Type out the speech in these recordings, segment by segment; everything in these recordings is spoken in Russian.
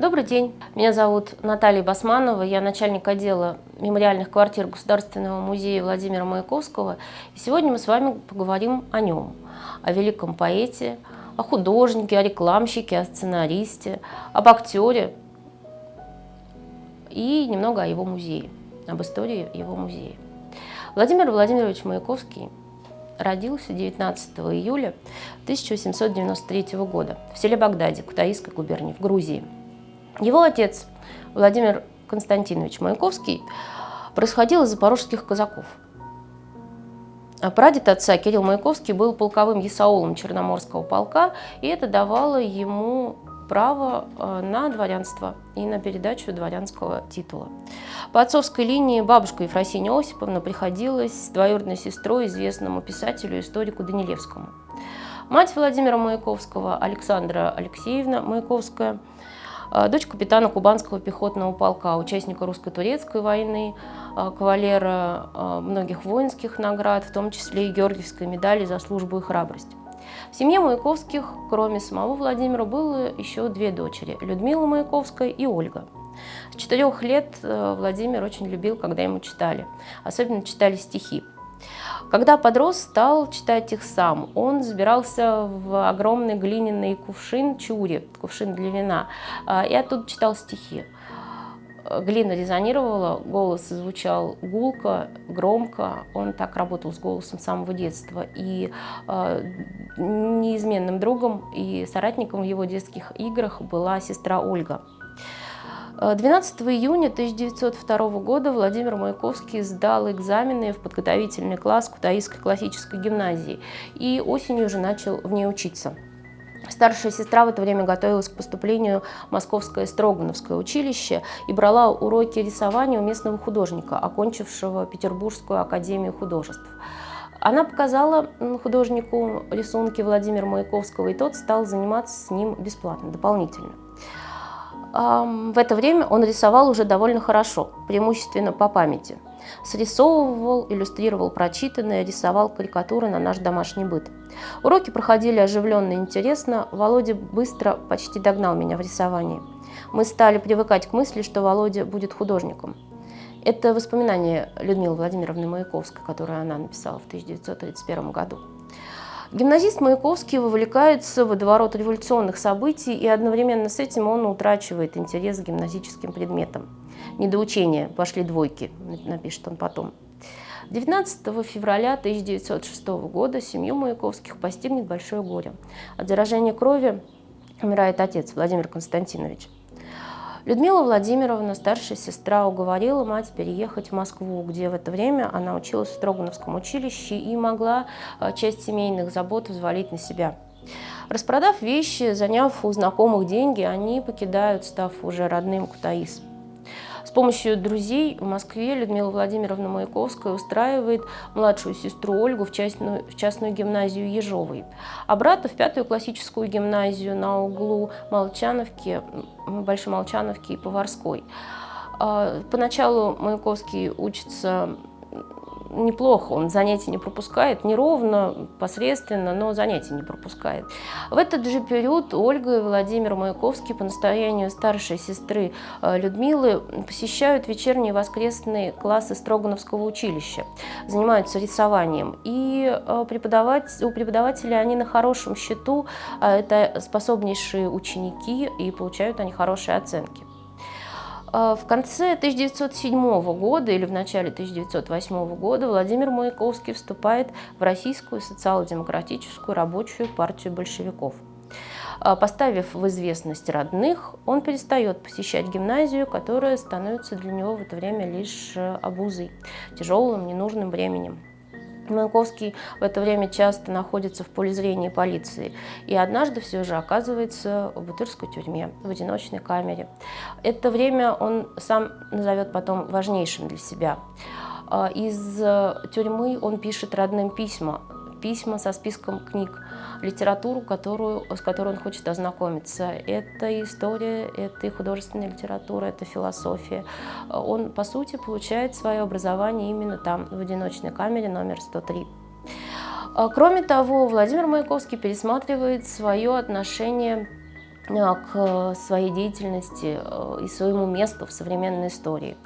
Добрый день, меня зовут Наталья Басманова, я начальник отдела мемориальных квартир Государственного музея Владимира Маяковского. И сегодня мы с вами поговорим о нем, о великом поэте, о художнике, о рекламщике, о сценаристе, об актере и немного о его музее, об истории его музея. Владимир Владимирович Маяковский родился 19 июля 1893 года в селе Багдаде, Кутаисской губернии, в Грузии. Его отец Владимир Константинович Маяковский происходил из запорожских казаков. А прадед отца Кирилл Маяковский был полковым есаулом Черноморского полка, и это давало ему право э, на дворянство и на передачу дворянского титула. По отцовской линии бабушка Ефросинья Осиповна приходилась двоюродной сестрой известному писателю историку Данилевскому. Мать Владимира Маяковского, Александра Алексеевна Маяковская, дочь капитана Кубанского пехотного полка, участника русско-турецкой войны, э, кавалера многих воинских наград, в том числе и Георгиевской медали за службу и храбрость. В семье Маяковских, кроме самого Владимира, было еще две дочери – Людмила Маяковская и Ольга. С четырех лет э, Владимир очень любил, когда ему читали, особенно читали стихи. Когда подрос, стал читать их сам. Он забирался в огромный глиняный кувшин чури, кувшин для вина, э, и оттуда читал стихи глина резонировала, голос звучал гулко, громко. Он так работал с голосом с самого детства. И э, неизменным другом и соратником в его детских играх была сестра Ольга. 12 июня 1902 года Владимир Маяковский сдал экзамены в подготовительный класс Кутаисской классической гимназии и осенью уже начал в ней учиться. Старшая сестра в это время готовилась к поступлению в Московское Строгановское училище и брала уроки рисования у местного художника, окончившего Петербургскую академию художеств. Она показала художнику рисунки Владимира Маяковского, и тот стал заниматься с ним бесплатно, дополнительно. В это время он рисовал уже довольно хорошо, преимущественно по памяти. Срисовывал, иллюстрировал прочитанное, рисовал карикатуры на наш домашний быт. Уроки проходили оживленно и интересно. Володя быстро почти догнал меня в рисовании. Мы стали привыкать к мысли, что Володя будет художником. Это воспоминание Людмилы Владимировны Маяковской, которое она написала в 1931 году. Гимназист Маяковский вовлекается в водоворот революционных событий, и одновременно с этим он утрачивает интерес к гимназическим предметам. Недоучение, пошли двойки, напишет он потом. 19 февраля 1906 года семью Маяковских постигнет большое горе. От заражения крови умирает отец Владимир Константинович. Людмила Владимировна, старшая сестра, уговорила мать переехать в Москву, где в это время она училась в Строгановском училище и могла э, часть семейных забот взвалить на себя. Распродав вещи, заняв у знакомых деньги, они покидают, став уже родным Кутаис. С помощью друзей в Москве Людмила Владимировна Маяковская устраивает младшую сестру Ольгу в частную, в частную гимназию Ежовой, а брата в пятую классическую гимназию на углу Молчановки, Большой Молчановки и Поварской. А, поначалу Маяковский учится неплохо, он занятия не пропускает, неровно, посредственно, но занятия не пропускает. В этот же период Ольга и Владимир Маяковский по настоянию старшей сестры э, Людмилы посещают вечерние воскресные классы Строгановского училища, занимаются рисованием. И э, преподавать, у преподавателя они на хорошем счету, э, это способнейшие ученики, и получают они хорошие оценки. А, в конце 1907 года или в начале 1908 года Владимир Маяковский вступает в Российскую социал-демократическую рабочую партию большевиков. А, поставив в известность родных, он перестает посещать гимназию, которая становится для него в это время лишь э, обузой, тяжелым, ненужным временем. Маяковский в это время часто находится в поле зрения полиции и однажды все же оказывается в Бутырской тюрьме, в одиночной камере. Это время он сам назовет потом важнейшим для себя. А, из э, тюрьмы он пишет родным письма, письма со списком книг, литературу, которую, с которой он хочет ознакомиться. Это история, это и художественная литература, это философия. Он, по сути, получает свое образование именно там, в одиночной камере номер 103. А, кроме того, Владимир Маяковский пересматривает свое отношение к своей деятельности и своему месту в современной истории.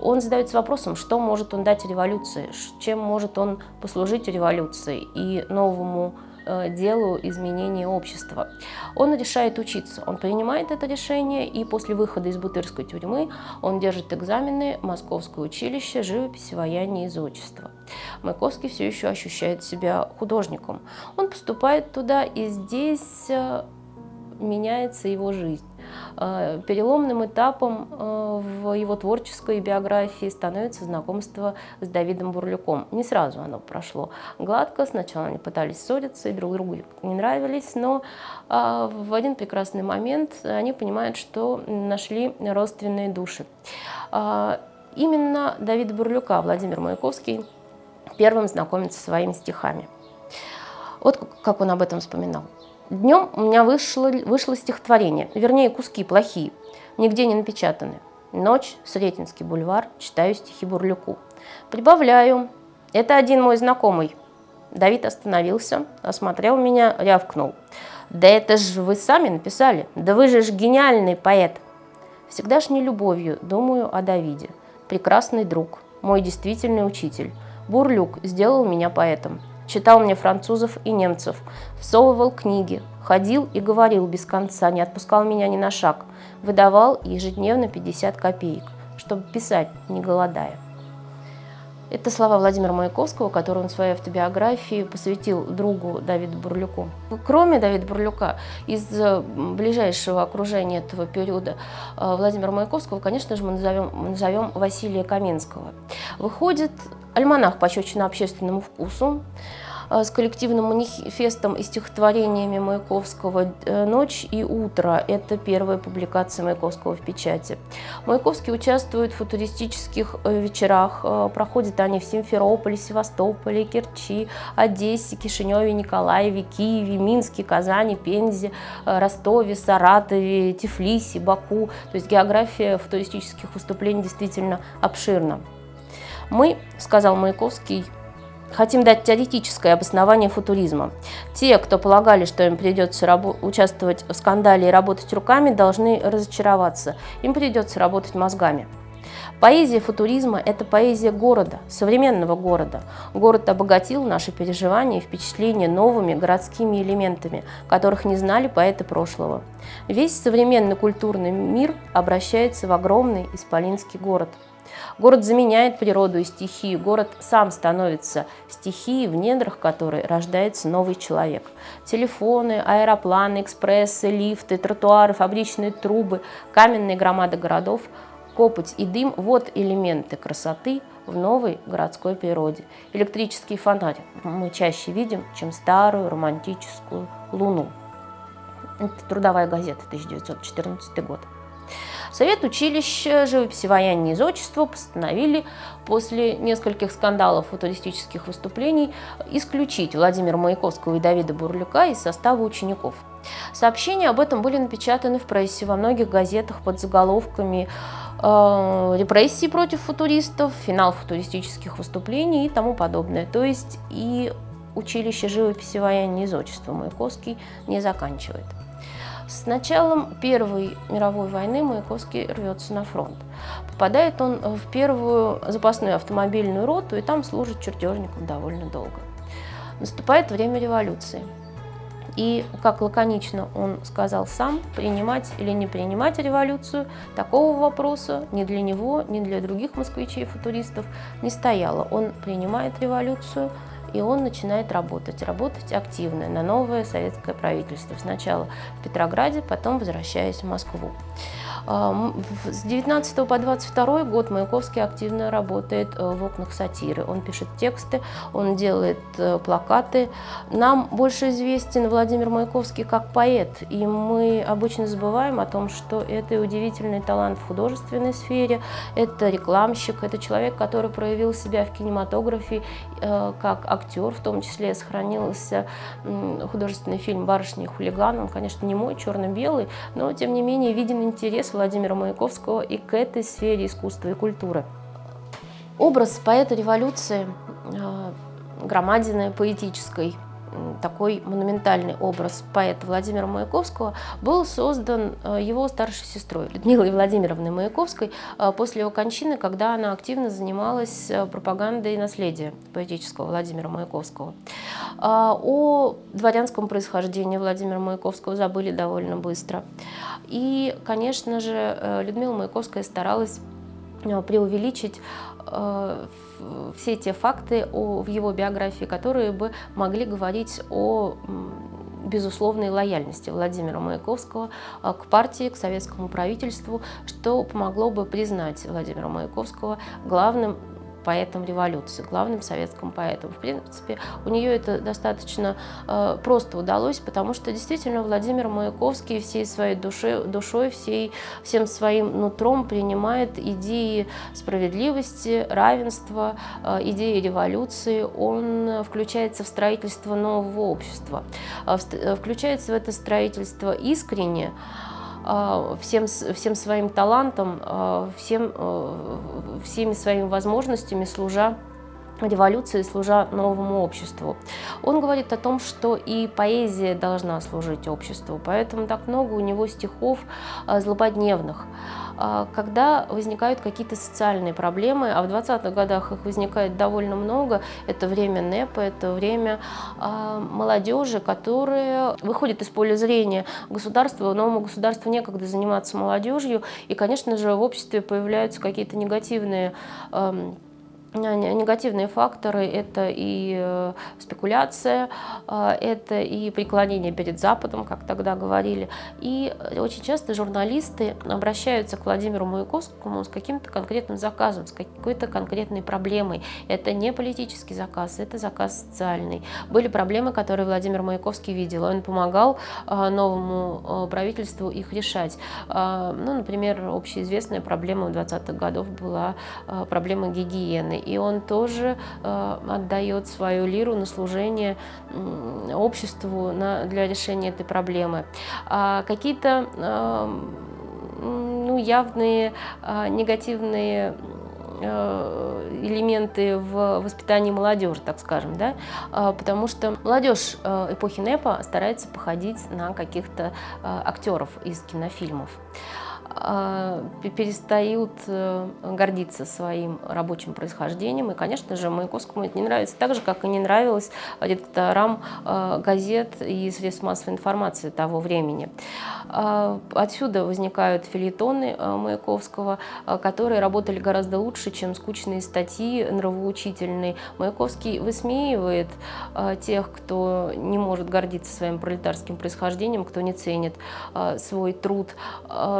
Он задается вопросом, что может он дать революции, чем может он послужить революции и новому Э, делу изменения общества. Он решает учиться, он принимает это решение, и после выхода из Бутырской тюрьмы он держит экзамены Московское училище живописи, вояния и зодчества. Маяковский все еще ощущает себя художником. Он поступает туда, и здесь меняется его жизнь. Э, переломным этапом э, в его творческой биографии становится знакомство с Давидом Бурлюком. Не сразу оно прошло гладко, сначала они пытались ссориться и друг другу не нравились, но э, в один прекрасный момент они понимают, что нашли родственные души. Именно Давида Бурлюка Владимир Маяковский первым знакомится со своими стихами. Вот как он об этом вспоминал. Днем у меня вышло, вышло стихотворение, вернее, куски плохие, нигде не напечатаны. Ночь, Сретенский бульвар, читаю стихи Бурлюку. Прибавляю. Это один мой знакомый. Давид остановился, осмотрел меня, рявкнул. Да это же вы сами написали, да вы же ж гениальный поэт. Всегдашней любовью думаю о Давиде. Прекрасный друг, мой действительный учитель. Бурлюк сделал меня поэтом читал мне французов и немцев, всовывал книги, ходил и говорил без конца, не отпускал меня ни на шаг, выдавал ежедневно 50 копеек, чтобы писать, не голодая. Это слова Владимира Маяковского, которые он в своей автобиографии посвятил другу Давиду Бурлюку. Кроме Давида Бурлюка, из э, ближайшего окружения этого периода э, Владимира Маяковского, конечно же, мы назовем, мы назовем Василия Каменского. Выходит альманах «Пощечина общественному вкусу», с коллективным манифестом и стихотворениями Маяковского э, «Ночь и утро». Это первая публикация Маяковского в печати. Маяковский участвует в футуристических э, вечерах. Проходят они в Симферополе, Севастополе, Керчи, Одессе, Кишиневе, Николаеве, Киеве, Минске, Казани, Пензе, Ростове, Саратове, Тифлисе, Баку. То есть география футуристических выступлений действительно обширна. Мы, сказал Маяковский, Хотим дать теоретическое обоснование футуризма. Те, кто полагали, что им придется участвовать в скандале и работать руками, должны разочароваться. Им придется работать мозгами. Поэзия футуризма – это поэзия города, современного города. Город обогатил наши переживания и впечатления новыми городскими элементами, которых не знали поэты прошлого. Весь современный культурный мир обращается в огромный исполинский город – Город заменяет природу и стихию, город сам становится стихией, в недрах которой рождается новый человек. Телефоны, аэропланы, экспрессы, лифты, тротуары, фабричные трубы, каменные громады городов, копоть и дым – вот элементы красоты в новой городской природе. Электрический фонарь мы чаще видим, чем старую романтическую луну. Это трудовая газета, 1914 год. Совет училища живописи, вояния и зодчества постановили после нескольких скандалов футуристических выступлений исключить Владимира Маяковского и Давида Бурлюка из состава учеников. Сообщения об этом были напечатаны в прессе во многих газетах под заголовками э, репрессии против футуристов, финал футуристических выступлений и тому подобное. То есть и училище живописи, вояния и зодчества Маяковский не заканчивает. С началом Первой мировой войны Маяковский рвется на фронт. Попадает он в первую запасную автомобильную роту и там служит чертежником довольно долго. Наступает время революции. И, как лаконично он сказал сам, принимать или не принимать революцию, такого вопроса ни для него, ни для других москвичей-футуристов не стояло. Он принимает революцию, и он начинает работать, работать активно на новое советское правительство. Сначала в Петрограде, потом возвращаясь в Москву. С 19 по 22 год Маяковский активно работает э, в окнах сатиры. Он пишет тексты, он делает э, плакаты. Нам больше известен Владимир Маяковский как поэт, и мы обычно забываем о том, что это удивительный талант в художественной сфере, это рекламщик, это человек, который проявил себя в кинематографе э, как актер, в том числе сохранился художественный фильм «Барышня и хулиган». Он, конечно, не мой, черно-белый, но, тем не менее, виден интерес Владимира Маяковского и к этой сфере искусства и культуры. Образ поэта революции, э, громадины поэтической, такой монументальный образ поэта Владимира Маяковского был создан э, его старшей сестрой Людмилой Владимировной Маяковской э, после его кончины, когда она активно занималась э, пропагандой наследия поэтического Владимира Маяковского. О дворянском происхождении Владимира Маяковского забыли довольно быстро. И, конечно же, Людмила Маяковская старалась преувеличить все те факты о, в его биографии, которые бы могли говорить о безусловной лояльности Владимира Маяковского а, к партии, к советскому правительству, что помогло бы признать Владимира Маяковского главным поэтом революции, главным советским поэтом. В принципе, у нее это достаточно э, просто удалось, потому что действительно Владимир Маяковский всей своей душе, душой, всей, всем своим нутром принимает идеи справедливости, равенства, э, идеи революции. Он включается в строительство нового общества, э, э включается в это строительство искренне, всем, всем своим талантом, а, всем, а, всеми своими возможностями, служа революции, служа новому обществу. Он говорит о том, что и поэзия должна служить обществу, поэтому так много у него стихов злободневных. А, когда возникают какие-то социальные проблемы, а в 20-х годах их возникает довольно много, это время НЭПа, это время а, молодежи, которая выходит из поля зрения государства, новому государству некогда заниматься молодежью, и, конечно же, в обществе появляются какие-то негативные Негативные факторы – это и э, спекуляция, э, это и преклонение перед Западом, как тогда говорили. И очень часто журналисты обращаются к Владимиру Маяковскому с каким-то конкретным заказом, с какой-то конкретной проблемой. Это не политический заказ, это заказ социальный. Были проблемы, которые Владимир Маяковский видел. Он помогал э, новому правительству их решать. Ну, например, общеизвестная проблема 20-х годов была проблема гигиены и он тоже э, отдает свою лиру на служение обществу на, для решения этой проблемы. А какие-то э, ну, явные э, негативные э, элементы в воспитании молодежи, так скажем, да, потому что молодежь эпохи НЭПа старается походить на каких-то актеров из кинофильмов. А, перестают э, гордиться своим рабочим происхождением. И, конечно же, Маяковскому это не нравится так же, как и не нравилось редакторам э, газет и средств массовой информации того времени. А, отсюда возникают филитоны Маяковского, которые работали гораздо лучше, чем скучные статьи нравоучительные. Маяковский высмеивает тех, кто не может гордиться своим пролетарским происхождением, кто не ценит свой труд.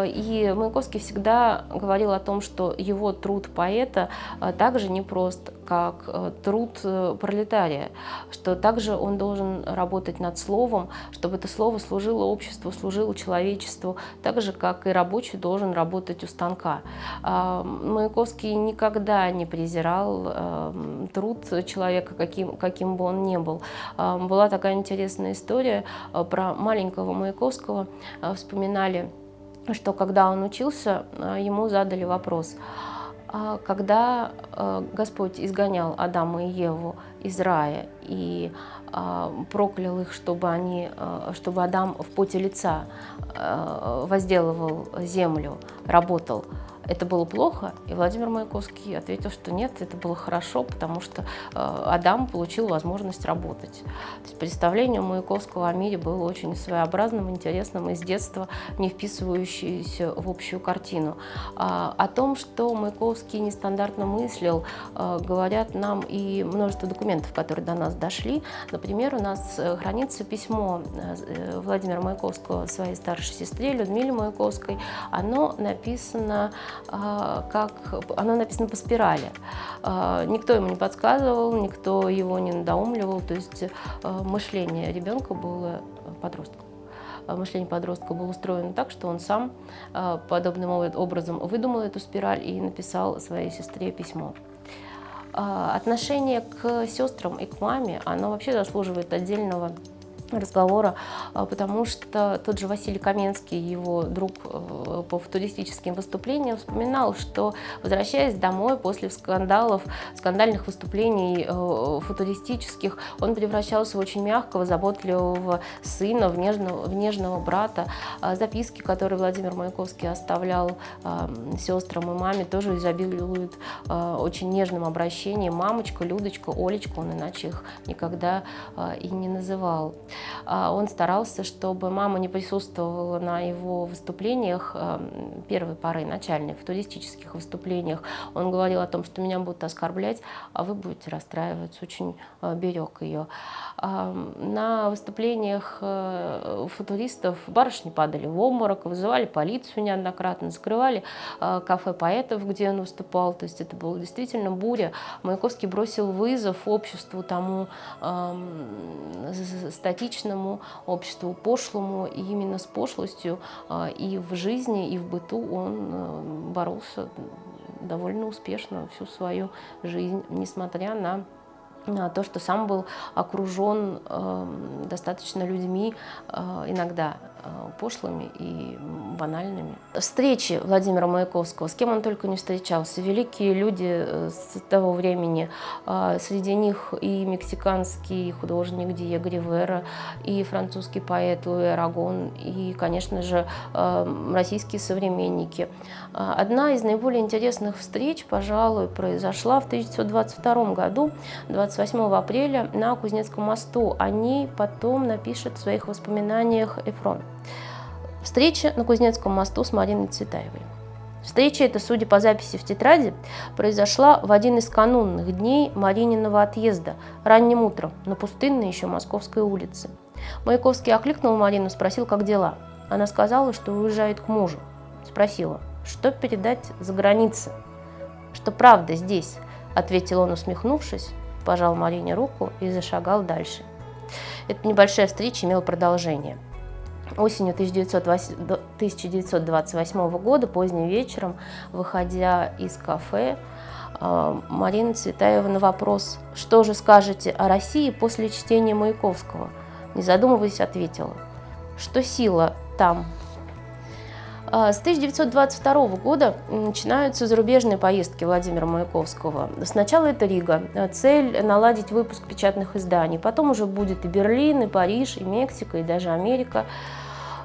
И Маяковский всегда говорил о том, что его труд поэта э, также непрост, как э, труд э, пролетария, что также он должен работать над словом, чтобы это слово служило обществу, служило человечеству, так же, как и рабочий должен работать у станка. А, Маяковский никогда не презирал труд человека, каким, каким бы он ни был. А, была такая интересная история про маленького Маяковского, вспоминали что когда он учился, э, ему задали вопрос, «А когда э, Господь изгонял Адама и Еву из рая и а, проклял их, чтобы, они, э, чтобы Адам в поте лица возделывал землю, работал, это было плохо? И Владимир Маяковский ответил, что нет, это было хорошо, потому что э, Адам получил возможность работать. То есть представление Маяковского о мире было очень своеобразным, интересным, из детства не вписывающееся в общую картину. А, о том, что Маяковский нестандартно мыслил, э, говорят нам и множество документов, которые до нас дошли. Например, у нас э, хранится письмо Владимира Маяковского своей старшей сестре Людмиле Маяковской. Оно написано как оно написано по спирали. А, никто ему не подсказывал, никто его не надоумливал, то есть а, мышление ребенка было подростком мышление подростка было устроено так, что он сам подобным образом выдумал эту спираль и написал своей сестре письмо. Отношение к сестрам и к маме, оно вообще заслуживает отдельного разговора, а, потому что тот же Василий Каменский, его друг э, по футуристическим выступлениям, вспоминал, что, возвращаясь домой после скандалов, скандальных выступлений э, футуристических, он превращался в очень мягкого, заботливого сына, в нежного, в нежного брата. А записки, которые Владимир Маяковский оставлял сестрам и маме, тоже изобилуют очень нежным обращением. Мамочка, Людочка, Олечка, он иначе их никогда и не называл. А, он старался, чтобы мама не присутствовала на его выступлениях эм, первой поры, начальных, в туристических выступлениях. Он говорил о том, что меня будут оскорблять, а вы будете расстраиваться. Очень э, берег ее. На выступлениях э, футуристов барышни падали в обморок, вызывали полицию неоднократно, закрывали кафе поэтов, где он выступал. То есть это была действительно буря. Маяковский бросил вызов обществу тому статичному, обществу пошлому. И именно с пошлостью э, и в жизни, и в быту он боролся довольно успешно всю свою жизнь, несмотря на то, что сам был окружен э, достаточно людьми, э, иногда э, пошлыми и банальными. Встречи Владимира Маяковского, с кем он только не встречался, великие люди э, с того времени, э, среди них и мексиканский художник Диего Ривера, и французский поэт Луи Арагон, и, конечно же, э, российские современники. Одна из наиболее интересных встреч, пожалуй, произошла в 1922 году, 20 28 апреля на Кузнецком мосту. О ней потом напишет в своих воспоминаниях Эфрон. Встреча на Кузнецком мосту с Мариной Цветаевой. Встреча эта, судя по записи в тетради, произошла в один из канунных дней Марининого отъезда, ранним утром, на пустынной еще Московской улице. Маяковский окликнул Марину, спросил, как дела. Она сказала, что уезжает к мужу. Спросила, что передать за границей? Что правда здесь, ответил он, усмехнувшись, пожал Марине руку и зашагал дальше. Эта небольшая встреча имела продолжение. Осенью 1928 года, поздним вечером, выходя из кафе, а, Марина Цветаева на вопрос «Что же скажете о России после чтения Маяковского?» не задумываясь, ответила, что сила там, с 1922 года начинаются зарубежные поездки Владимира Маяковского. Сначала это Рига. Цель – наладить выпуск печатных изданий. Потом уже будет и Берлин, и Париж, и Мексика, и даже Америка.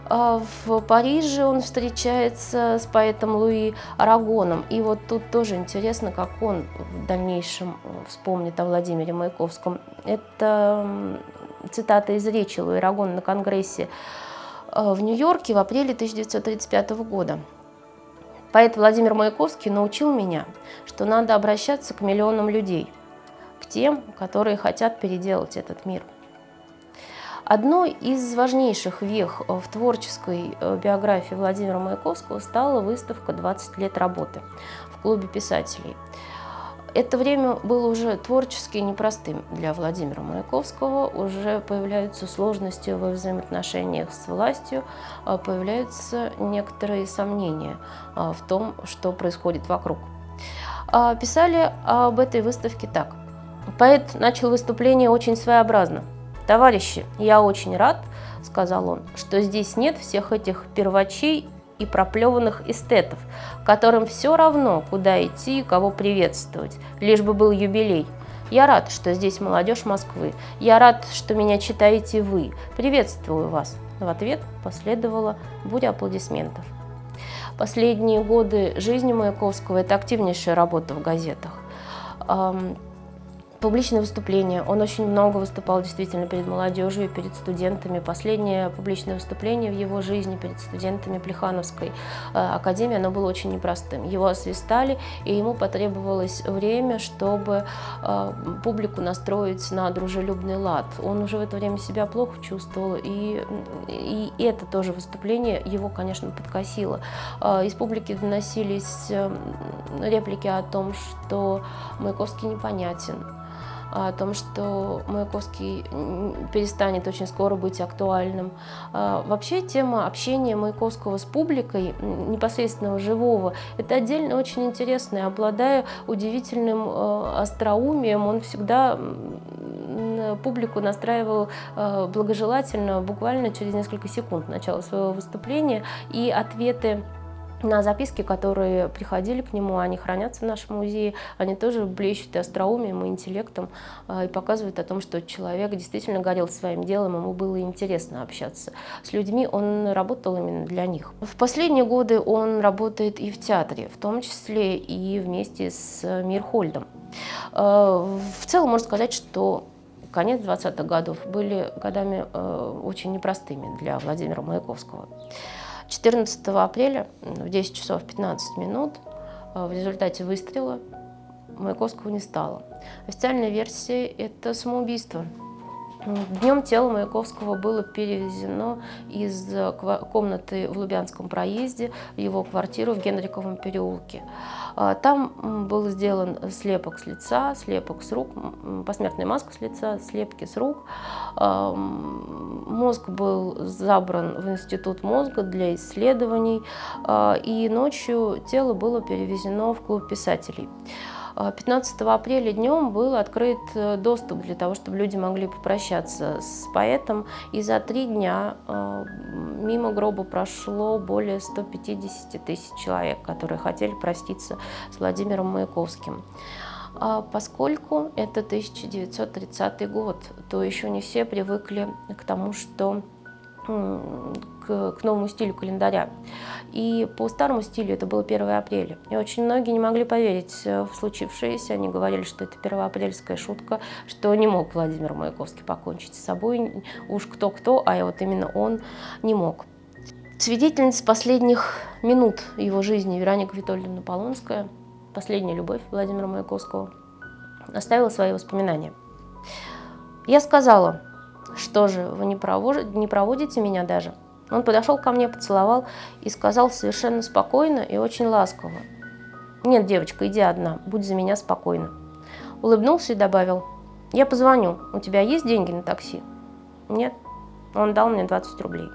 А, в Париже он встречается с поэтом Луи Арагоном. И вот тут тоже интересно, как он в дальнейшем вспомнит о Владимире Маяковском. Это цитата из речи Луи Арагона на Конгрессе в Нью-Йорке в апреле 1935 года. Поэт Владимир Маяковский научил меня, что надо обращаться к миллионам людей, к тем, которые хотят переделать этот мир. Одной из важнейших вех в творческой э, биографии Владимира Маяковского стала выставка «20 лет работы» в клубе писателей – это время было уже творчески непростым для Владимира Маяковского. Уже появляются сложности во взаимоотношениях с властью, а появляются некоторые сомнения а, в том, что происходит вокруг. А, писали об этой выставке так. Поэт начал выступление очень своеобразно. «Товарищи, я очень рад, — сказал он, — что здесь нет всех этих первачей и проплеванных эстетов, которым все равно, куда идти и кого приветствовать, лишь бы был юбилей. Я рад, что здесь молодежь Москвы. Я рад, что меня читаете вы. Приветствую вас. В ответ последовала буря аплодисментов. Последние годы жизни Маяковского – это активнейшая работа в газетах публичные выступления. Он очень много выступал действительно перед молодежью, перед студентами. Последнее публичное выступление в его жизни перед студентами Плехановской э, академии, оно было очень непростым. Его освистали, и ему потребовалось время, чтобы э, публику настроить на дружелюбный лад. Он уже в это время себя плохо чувствовал, и, и это тоже выступление его, конечно, подкосило. Э, из публики доносились реплики о том, что Маяковский непонятен, о том, что Маяковский перестанет очень скоро быть актуальным. А, вообще тема общения Маяковского с публикой, непосредственного живого, это отдельно очень интересно. Обладая удивительным э, остроумием, он всегда публику настраивал благожелательно буквально через несколько секунд начала своего выступления, и ответы на записки, которые приходили к нему, они хранятся в нашем музее, они тоже блещут и остроумием, и интеллектом, и показывают о том, что человек действительно горел своим делом, ему было интересно общаться с людьми, он работал именно для них. В последние годы он работает и в театре, в том числе и вместе с Мирхольдом. В целом можно сказать, что конец 20-х годов были годами очень непростыми для Владимира Маяковского. 14 апреля в 10 часов 15 минут э, в результате выстрела Маяковского не стало. Официальная версия – это самоубийство. Днем тело Маяковского было перевезено из э, комнаты в Лубянском проезде в его квартиру в Генриковом переулке. А, там был сделан слепок с лица, слепок с рук, посмертная маска с лица, слепки с рук. А, мозг был забран в институт мозга для исследований, а, и ночью тело было перевезено в клуб писателей. 15 апреля днем был открыт э, доступ для того, чтобы люди могли попрощаться с поэтом. И за три дня э, мимо гроба прошло более 150 тысяч человек, которые хотели проститься с Владимиром Маяковским. А поскольку это 1930 год, то еще не все привыкли к тому, что к, к новому стилю календаря. И по старому стилю это было 1 апреля. И очень многие не могли поверить в случившееся. Они говорили, что это первоапрельская шутка, что не мог Владимир Маяковский покончить с собой. Уж кто-кто, а вот именно он не мог. Свидетельница последних минут его жизни Вероника Витольевна Полонская, последняя любовь Владимира Маяковского, оставила свои воспоминания. Я сказала, что же, вы не проводите, не проводите меня даже? Он подошел ко мне, поцеловал и сказал совершенно спокойно и очень ласково. «Нет, девочка, иди одна, будь за меня спокойна». Улыбнулся и добавил, «Я позвоню, у тебя есть деньги на такси?» «Нет». Он дал мне 20 рублей.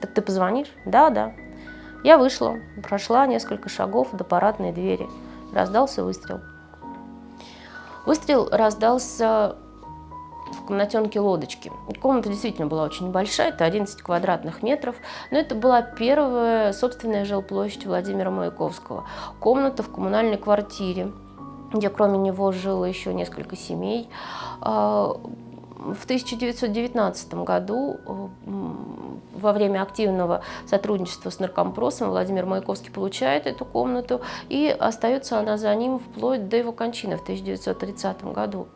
«Так ты позвонишь?» «Да, да». Я вышла, прошла несколько шагов до парадной двери. Раздался выстрел. Выстрел раздался в комнатенке лодочки. Комната действительно была очень небольшая, это 11 квадратных метров, но это была первая собственная жилплощадь Владимира Маяковского. Комната в коммунальной квартире, где кроме него жило еще несколько семей. А, в 1919 году во время активного сотрудничества с наркомпросом Владимир Маяковский получает эту комнату, и остается она за ним вплоть до его кончины в 1930 году.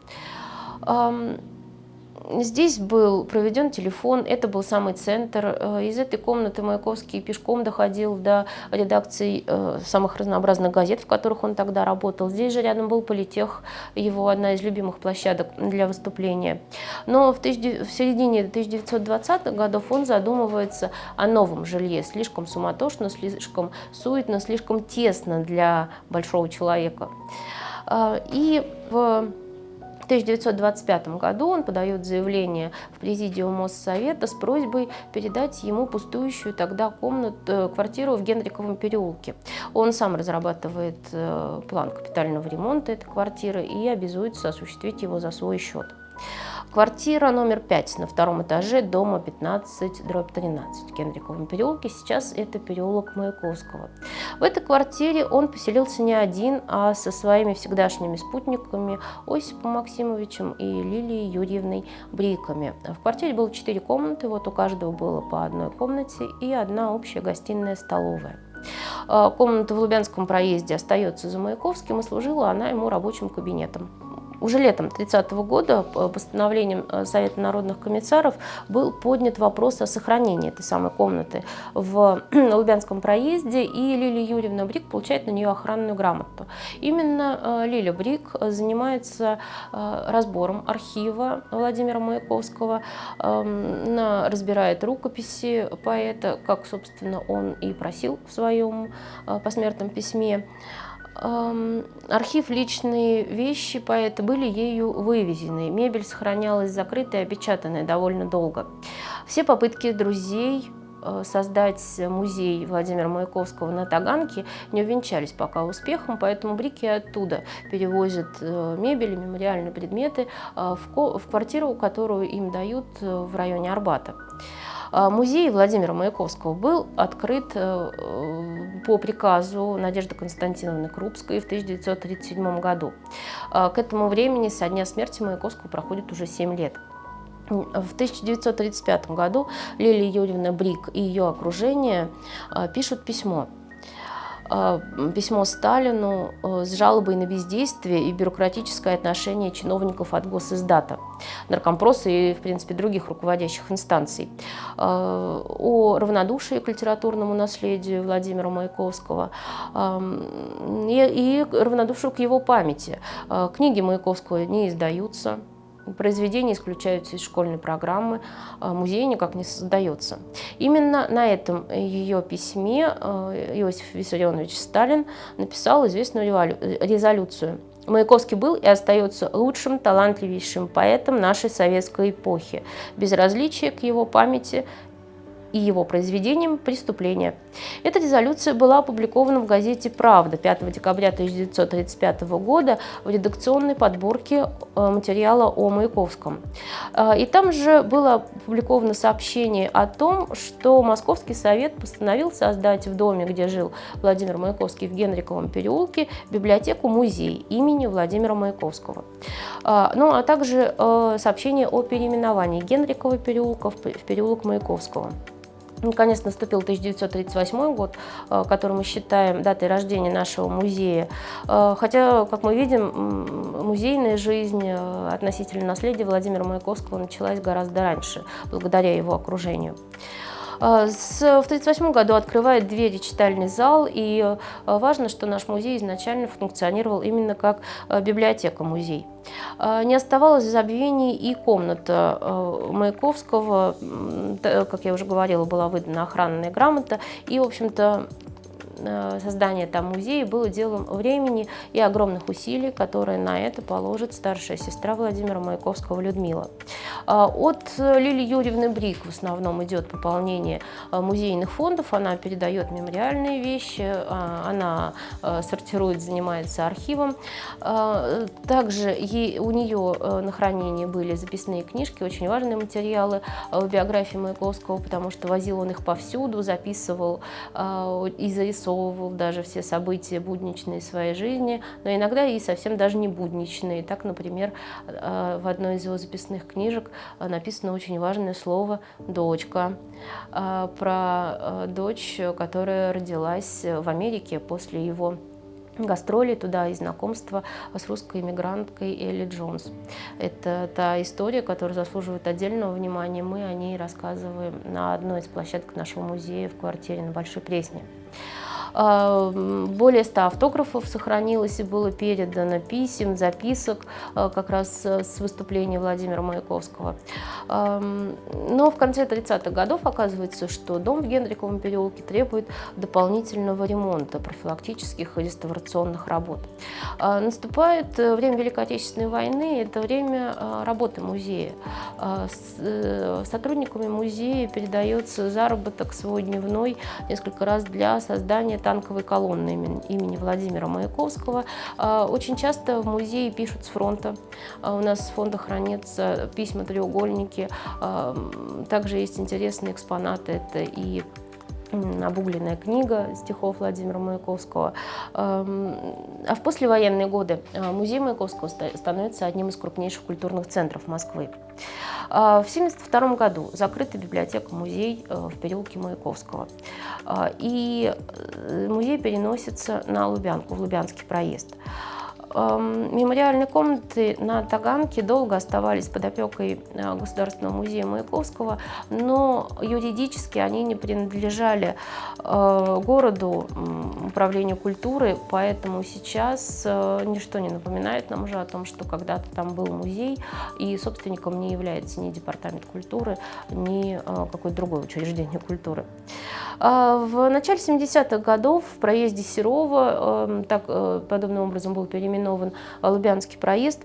Здесь был проведен телефон, это был самый центр. Э, из этой комнаты Маяковский пешком доходил до редакций э, самых разнообразных газет, в которых он тогда работал. Здесь же рядом был политех, его одна из любимых площадок для выступления. Но в, тысяч... в середине 1920-х годов он задумывается о новом жилье. Слишком суматошно, слишком суетно, слишком тесно для большого человека. Э, и в в 1925 году он подает заявление в президиум Моссовета с просьбой передать ему пустующую тогда комнату, э, квартиру в Генриковом переулке. Он сам разрабатывает э, план капитального ремонта этой квартиры и обязуется осуществить его за свой счет. Квартира номер 5 на втором этаже дома 15, дробь 13 в Кенриковом переулке. Сейчас это переулок Маяковского. В этой квартире он поселился не один, а со своими всегдашними спутниками Осипом Максимовичем и Лилией Юрьевной Бриками. В квартире было 4 комнаты, вот у каждого было по одной комнате и одна общая гостиная-столовая. А, комната в Лубянском проезде остается за Маяковским, и служила она ему рабочим кабинетом. Уже летом 30 -го года постановлением э, Совета народных комиссаров был поднят вопрос о сохранении этой самой комнаты в Лубянском проезде, и Лилия Юрьевна Брик получает на нее охранную грамоту. Именно э, Лилия Брик занимается э, разбором архива Владимира Маяковского, эм, разбирает рукописи поэта, как, собственно, он и просил в своем посмертном письме. Архив личные вещи поэта были ею вывезены. Мебель сохранялась закрытой и опечатанной довольно долго. Все попытки друзей создать музей Владимира Маяковского на Таганке не увенчались пока успехом, поэтому Брики оттуда перевозят э, мебель, мемориальные предметы в квартиру, которую им дают в районе Арбата. Музей Владимира Маяковского был открыт по приказу Надежды Константиновны Крупской в 1937 году. К этому времени со дня смерти Маяковского проходит уже 7 лет. В 1935 году Лилия Юрьевна Брик и ее окружение а, пишут письмо. А, письмо Сталину а, с жалобой на бездействие и бюрократическое отношение чиновников от госиздата, наркомпроса и, в принципе, других руководящих инстанций, о равнодушии к литературному наследию Владимира Маяковского и равнодушию к его памяти. Книги Маяковского не издаются, произведения исключаются из школьной программы, а музей никак не создается. Именно на этом ее письме э, Иосиф Виссарионович Сталин написал известную резолюцию. Маяковский был и остается лучшим, талантливейшим поэтом нашей советской эпохи. Безразличие к его памяти и его произведением «Преступление». Эта резолюция была опубликована в газете «Правда» 5 декабря 1935 года в редакционной подборке э, материала о Маяковском. Э, и там же было опубликовано сообщение о том, что Московский совет постановил создать в доме, где жил Владимир Маяковский в Генриковом переулке, библиотеку-музей имени Владимира Маяковского. Э, ну, а также сообщение о переименовании Генрикова переулка в переулок Маяковского. Наконец наступил 1938 год, э, который мы считаем датой рождения нашего музея. Э, хотя, как мы видим, музейная жизнь э, относительно наследия Владимира Маяковского началась гораздо раньше, благодаря его окружению. А, в 1938 году открывает двери читальный зал, и э, важно, что наш музей изначально функционировал именно как э, библиотека-музей. А, не оставалось в и комната Маяковского, как я уже говорила, была выдана охранная грамота, и, в общем-то, создание там музея было делом времени и огромных усилий, которые на это положит старшая сестра Владимира Маяковского Людмила. А, от Лили Юрьевны Брик в основном идет пополнение э, музейных фондов, она передает мемориальные вещи, она э, сортирует, занимается архивом. Также у нее на хранении были записные книжки, очень важные материалы в биографии Маяковского, потому что возил он их повсюду, записывал и зарисовывал обрисовывал даже все события будничные своей жизни, но иногда и совсем даже не будничные. Так, например, э, в одной из его записных книжек э, написано очень важное слово «дочка», э, про дочь, которая родилась в Америке после его гастроли туда и знакомство с русской иммигранткой Элли Джонс. Это та история, которая заслуживает отдельного внимания. Мы о ней рассказываем на одной из площадок нашего музея в квартире на Большой Пресне. А, более 100 автографов сохранилось и было передано писем, записок а, как раз с выступления Владимира Маяковского. Но в конце 30-х годов оказывается, что дом в Генриковом переулке требует дополнительного ремонта, профилактических и реставрационных работ. А, наступает время Великой Отечественной войны, это время работы музея. Э, сотрудниками музея передается заработок свой дневной несколько раз для создания танковой колонны имени Владимира Маяковского. А, очень часто в музее пишут с фронта. А, у нас с фонда хранятся письма-треугольники. А, также есть интересные экспонаты. Это и обугленная книга стихов Владимира Маяковского. А в послевоенные годы музей Маяковского становится одним из крупнейших культурных центров Москвы. В 1972 году закрыта библиотека-музей э, в переулке Маяковского. И э, музей переносится на Лубянку, в Лубянский проезд. Мемориальные комнаты на Таганке долго оставались под опекой э, Государственного музея Маяковского, но юридически они не принадлежали э, городу, управлению культуры, поэтому сейчас э, ничто не напоминает нам уже о том, что когда-то там был музей, и собственником не является ни Департамент культуры, ни какое-то другое учреждение культуры. В начале 70-х годов в проезде Серова так, подобным образом был переименован переименован Лубянский проезд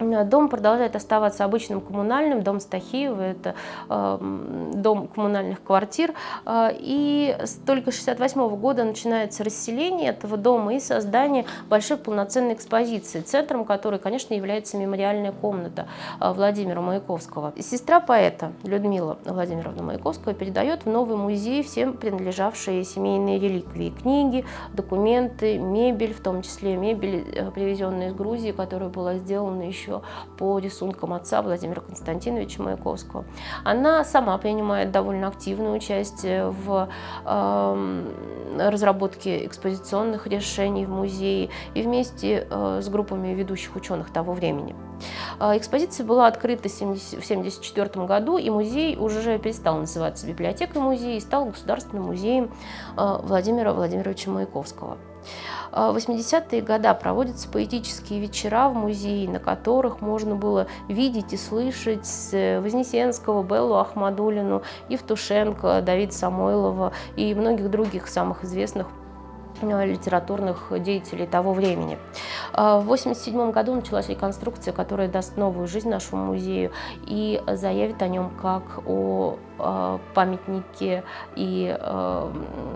Дом продолжает оставаться обычным коммунальным, дом Стахиева, это э, дом коммунальных квартир. Э, и только с 1968 года начинается расселение этого дома и создание большой полноценной экспозиции, центром которой, конечно, является мемориальная комната э, Владимира Маяковского. Сестра поэта Людмила Владимировна Маяковская передает в новый музей всем принадлежавшие семейные реликвии, книги, документы, мебель, в том числе мебель, э, привезенная из Грузии, которая была сделана еще еще по рисункам отца Владимира Константиновича Маяковского. Она сама принимает довольно активное участие в э, разработке экспозиционных решений в музее и вместе э, с группами ведущих ученых того времени. Э, экспозиция была открыта в 1974 году, и музей уже перестал называться библиотекой музея и стал государственным музеем э, Владимира Владимировича Маяковского. В 80-е годы проводятся поэтические вечера в музее, на которых можно было видеть и слышать Вознесенского, Беллу Ахмадулину, Евтушенко, Давида Самойлова и многих других самых известных Э, литературных деятелей того времени. Э, в 1987 году началась реконструкция, которая даст новую жизнь нашему музею и заявит о нем как о э, памятнике и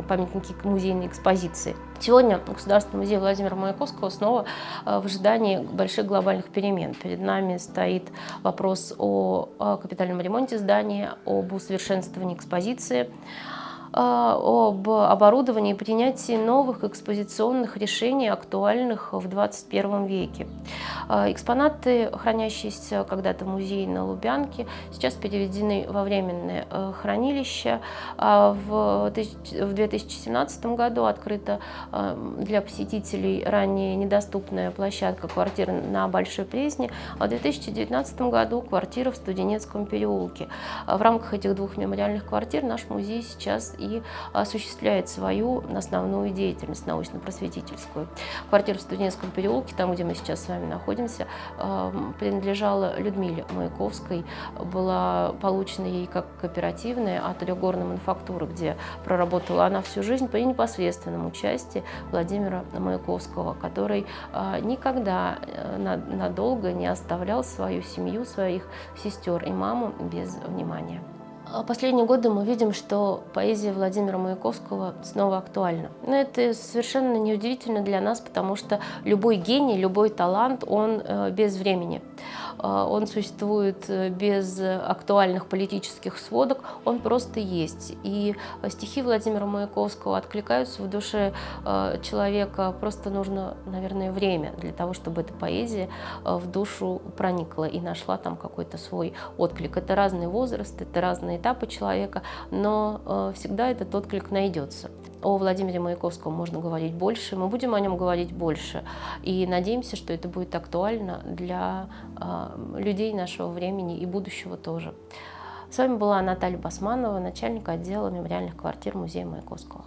памятнике музейной экспозиции. Сегодня Государственный музей Владимира Маяковского снова в ожидании больших глобальных перемен. Перед нами стоит вопрос о капитальном ремонте здания, об усовершенствовании экспозиции. А, об оборудовании и принятии новых экспозиционных решений, актуальных в 21 веке. А, экспонаты, хранящиеся когда-то в музее на Лубянке, сейчас переведены во временное э, хранилище. А, в 2017 году открыта для посетителей ранее недоступная площадка квартиры на Большой Пресне, а в 2019 году квартира в Студенецком переулке. В рамках этих двух мемориальных квартир наш музей сейчас и осуществляет свою основную деятельность научно-просветительскую. Квартира в Студенческом переулке, там, где мы сейчас с вами находимся, эм, принадлежала Людмиле Маяковской, была получена ей как кооперативная от Трехгорной мануфактуры, где проработала она всю жизнь при непосредственном участии Владимира Маяковского, который э, никогда э, надолго не оставлял свою семью, своих сестер и маму без внимания. А последние годы мы видим, что поэзия Владимира Маяковского снова актуальна. Но это совершенно неудивительно для нас, потому что любой гений, любой талант, он э, без времени. Э, он существует э, без актуальных политических сводок, он просто есть. И стихи Владимира Маяковского откликаются в душе человека, просто нужно, наверное, время для того, чтобы эта поэзия в душу проникла и нашла там какой-то свой отклик. Это разный возраст, это разные этапы человека, но э, всегда этот отклик найдется. О Владимире Маяковском можно говорить больше, мы будем о нем говорить больше. И надеемся, что это будет актуально для э, людей нашего времени и будущего тоже. С вами была Наталья Басманова, начальник отдела мемориальных квартир Музея Маяковского.